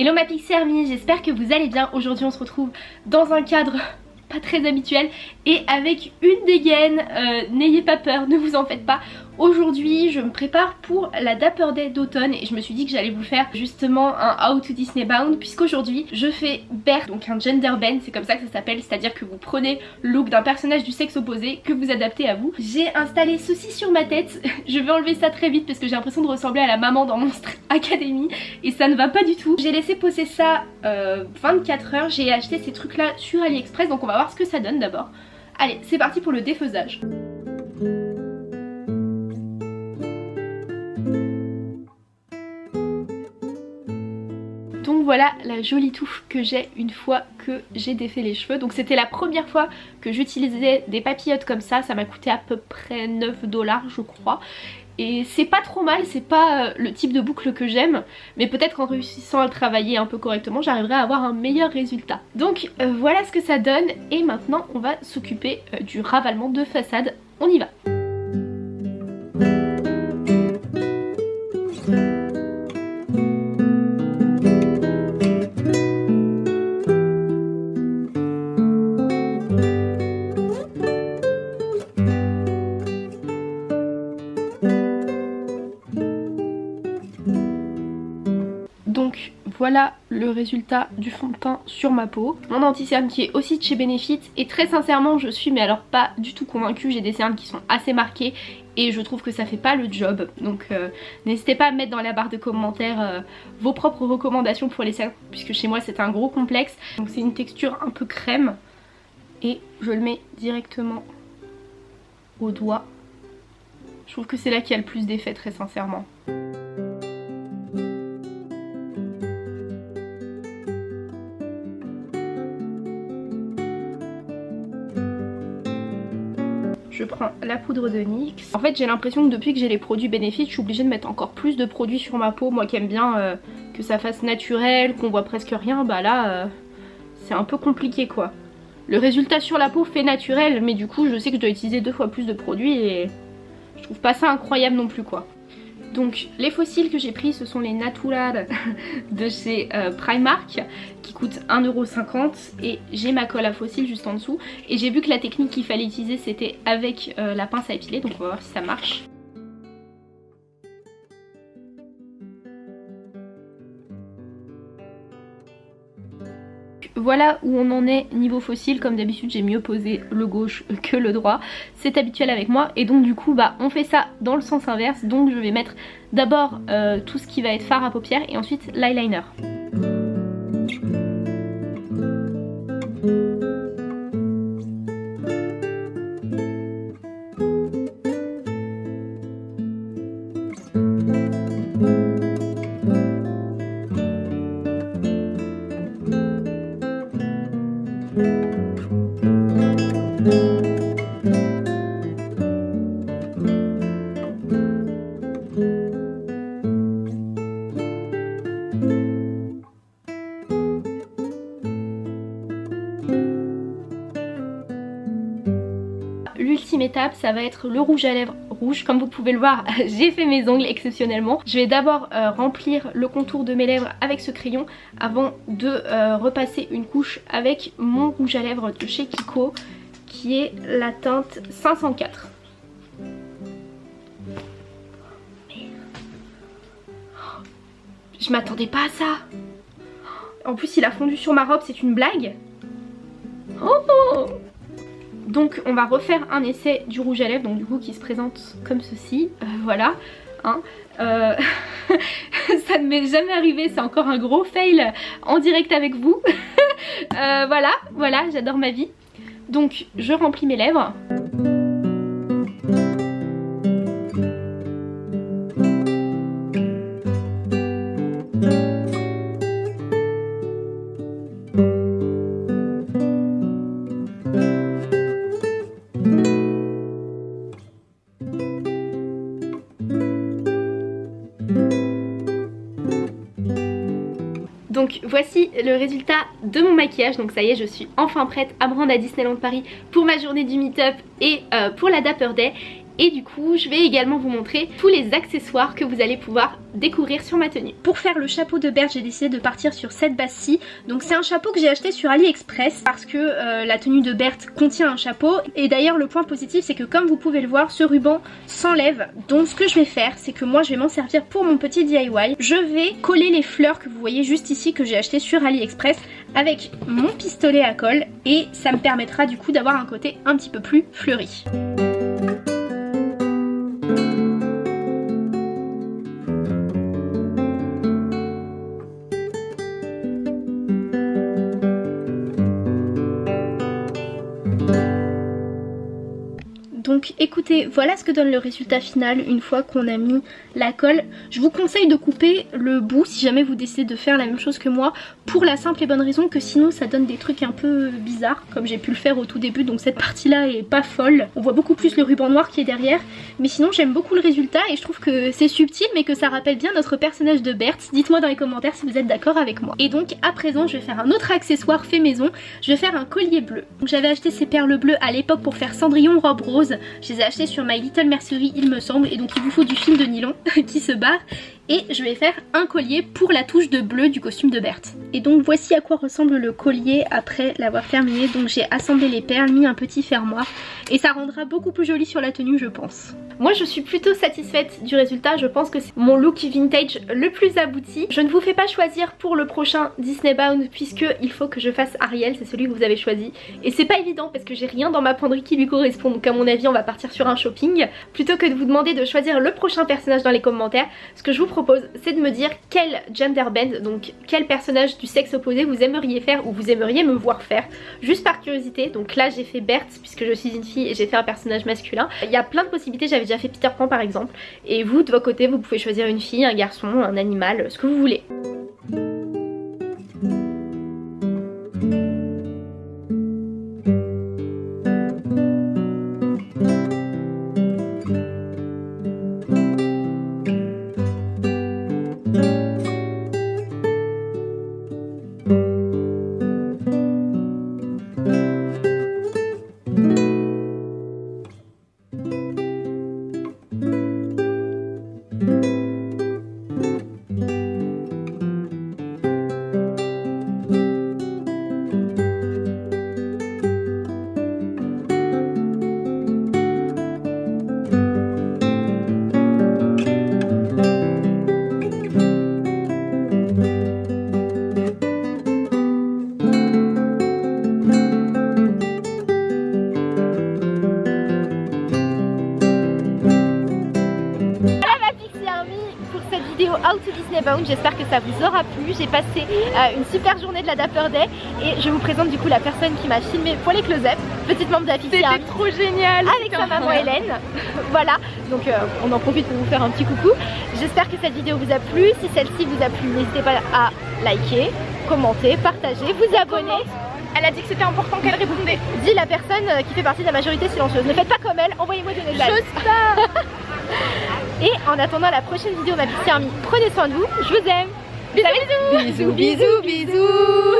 Hello ma Pixie Army, j'espère que vous allez bien. Aujourd'hui on se retrouve dans un cadre pas très habituel et avec une dégaine. Euh, n'ayez pas peur, ne vous en faites pas. Aujourd'hui je me prépare pour la Dapper Day d'automne et je me suis dit que j'allais vous faire justement un How to Disney Bound puisqu'aujourd'hui je fais Bert, donc un gender bend, c'est comme ça que ça s'appelle, c'est à dire que vous prenez le look d'un personnage du sexe opposé que vous adaptez à vous. J'ai installé ceci sur ma tête, je vais enlever ça très vite parce que j'ai l'impression de ressembler à la maman dans Monstre Academy et ça ne va pas du tout. J'ai laissé poser ça euh, 24 heures, j'ai acheté ces trucs là sur AliExpress donc on va voir ce que ça donne d'abord. Allez c'est parti pour le défaisage. Voilà la jolie touffe que j'ai une fois que j'ai défait les cheveux. Donc c'était la première fois que j'utilisais des papillotes comme ça, ça m'a coûté à peu près 9 dollars je crois. Et c'est pas trop mal, c'est pas euh, le type de boucle que j'aime, mais peut-être qu'en réussissant à le travailler un peu correctement, j'arriverai à avoir un meilleur résultat. Donc euh, voilà ce que ça donne, et maintenant on va s'occuper euh, du ravalement de façade. On y va le résultat du fond de teint sur ma peau. Mon anti-cerne qui est aussi de chez Benefit. Et très sincèrement je suis mais alors pas du tout convaincue, j'ai des cernes qui sont assez marquées et je trouve que ça fait pas le job. Donc euh, n'hésitez pas à mettre dans la barre de commentaires euh, vos propres recommandations pour les cernes puisque chez moi c'est un gros complexe. Donc c'est une texture un peu crème. Et je le mets directement au doigt. Je trouve que c'est là qu'il y a le plus d'effet très sincèrement je prends la poudre de NYX. En fait j'ai l'impression que depuis que j'ai les produits bénéfices je suis obligée de mettre encore plus de produits sur ma peau. Moi qui aime bien euh, que ça fasse naturel, qu'on voit presque rien, bah là euh, c'est un peu compliqué quoi. Le résultat sur la peau fait naturel mais du coup je sais que je dois utiliser deux fois plus de produits et je trouve pas ça incroyable non plus quoi. Donc les fossiles que j'ai pris ce sont les Natural de chez euh, Primark qui coûtent 1,50€ et j'ai ma colle à fossiles juste en dessous et j'ai vu que la technique qu'il fallait utiliser c'était avec euh, la pince à épiler donc on va voir si ça marche. Voilà où on en est niveau fossile, comme d'habitude j'ai mieux posé le gauche que le droit, c'est habituel avec moi. Et donc du coup bah on fait ça dans le sens inverse, donc je vais mettre d'abord euh, tout ce qui va être fard à paupières et ensuite l'eyeliner. Ça va être le rouge à lèvres rouge. Comme vous pouvez le voir j'ai fait mes ongles exceptionnellement. Je vais d'abord euh, remplir le contour de mes lèvres avec ce crayon avant de euh, repasser une couche avec mon rouge à lèvres de chez Kiko qui est la teinte 504 je m'attendais pas à ça. En plus il a fondu sur ma robe c'est une blague. Oh donc on va refaire un essai du rouge à lèvres, donc du coup qui se présente comme ceci, euh, voilà. Hein. Euh, ça ne m'est jamais arrivé, c'est encore un gros fail en direct avec vous. Euh, voilà, voilà, j'adore ma vie. Donc je remplis mes lèvres. Donc voici le résultat de mon maquillage, donc ça y est je suis enfin prête à me rendre à Disneyland Paris pour ma journée du meet-up et euh, pour la Dapper Day et du coup je vais également vous montrer tous les accessoires que vous allez pouvoir découvrir sur ma tenue. Pour faire le chapeau de Berthe j'ai décidé de partir sur cette base-ci. Donc c'est un chapeau que j'ai acheté sur AliExpress parce que euh, la tenue de Berthe contient un chapeau et d'ailleurs le point positif c'est que comme vous pouvez le voir ce ruban s'enlève. Donc ce que je vais faire c'est que moi je vais m'en servir pour mon petit DIY. Je vais coller les fleurs que vous voyez juste ici que j'ai acheté sur AliExpress avec mon pistolet à colle et ça me permettra du coup d'avoir un côté un petit peu plus fleuri. Écoutez, voilà ce que donne le résultat final une fois qu'on a mis la colle. Je vous conseille de couper le bout si jamais vous décidez de faire la même chose que moi pour la simple et bonne raison que sinon ça donne des trucs un peu bizarres comme j'ai pu le faire au tout début donc cette partie là est pas folle. On voit beaucoup plus le ruban noir qui est derrière mais sinon j'aime beaucoup le résultat et je trouve que c'est subtil mais que ça rappelle bien notre personnage de Berthe. Dites-moi dans les commentaires si vous êtes d'accord avec moi. Et donc à présent je vais faire un autre accessoire fait maison. Je vais faire un collier bleu. J'avais acheté ces perles bleues à l'époque pour faire Cendrillon robe rose je les ai achetés sur My Little Mercery il me semble et donc il vous faut du fil de nylon qui se barre et je vais faire un collier pour la touche de bleu du costume de Berthe. Et donc voici à quoi ressemble le collier après l'avoir terminé. Donc j'ai assemblé les perles, mis un petit fermoir et ça rendra beaucoup plus joli sur la tenue je pense. Moi je suis plutôt satisfaite du résultat, je pense que c'est mon look vintage le plus abouti. Je ne vous fais pas choisir pour le prochain Disney Bound puisque il faut que je fasse Ariel, c'est celui que vous avez choisi. Et c'est pas évident parce que j'ai rien dans ma penderie qui lui correspond donc à mon avis on va partir sur un shopping. Plutôt que de vous demander de choisir le prochain personnage dans les commentaires, ce que je vous propose c'est de me dire quel gender bend, donc quel personnage du sexe opposé vous aimeriez faire ou vous aimeriez me voir faire, juste par curiosité. Donc là j'ai fait Berthe puisque je suis une fille et j'ai fait un personnage masculin. Il y a plein de possibilités, j'avais déjà fait Peter Pan par exemple. Et vous de votre côté vous pouvez choisir une fille, un garçon, un animal, ce que vous voulez. Out to Disney Bound. J'espère que ça vous aura plu. J'ai passé euh, une super journée de la Dapper Day et je vous présente du coup la personne qui m'a filmé pour les close-up. Petite membre de la C'était trop génial Avec sa maman Hélène. voilà, donc euh, on en profite pour vous faire un petit coucou. J'espère que cette vidéo vous a plu. Si celle-ci vous a plu, n'hésitez pas à liker, commenter, partager, vous abonner. Elle a dit que c'était important qu'elle répondait. Dis la personne euh, qui fait partie de la majorité silencieuse. Ne faites pas comme elle, envoyez-moi des messages. J'ose pas Et en attendant la prochaine vidéo ma petite Army, prenez soin de vous, je vous aime. Bisous. Bisous bisous bisous